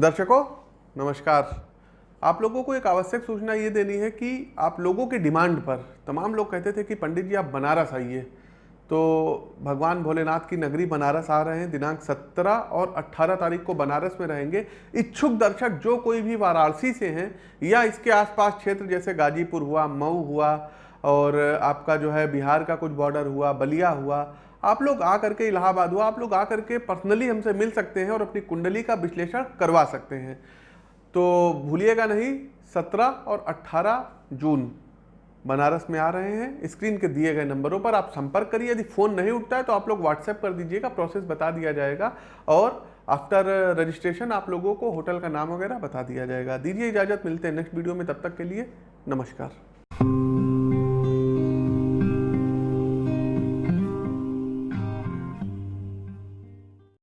दर्शकों, नमस्कार। आप लोगों को एक आवश्यक सूचना ये देनी है कि आप लोगों की डिमांड पर, तमाम लोग कहते थे कि पंडित जी, आप बनारस आइए। तो भगवान भोलेनाथ की नगरी बनारस आ रहे हैं, दिनांक 17 और 18 तारीख को बनारस में रहेंगे। इच्छुक दर्शक, जो कोई भी वाराणसी से हैं या इसके आसपास क्षेत्र, जैसे गाजीपुर हुआ, मऊ हुआ और आपका जो है बिहार का कुछ बॉर्डर हुआ, बलिया हुआ, आप लोग आ करके इलाहाबाद हुआ, आप लोग आ करके पर्सनली हमसे मिल सकते हैं और अपनी कुंडली का विश्लेषण करवा सकते हैं। तो भूलिएगा नहीं 17 और 18 जून बनारस में आ रहे हैं। स्क्रीन के दिए गए नंबरों पर आप संपर्क करिए। यदि फ़ोन नहीं उठता है तो आप लोग व्हाट्सएप कर दीजिएगा प्रोसेस बता दिया जाएगा और आफ्टर रजिस्ट्रेशन आप लोगों को होटल का नाम वगैरह बता दिया जाएगा। दीजिए इजाज़त, मिलते हैं नेक्स्ट वीडियो में, तब तक के लिए नमस्कार।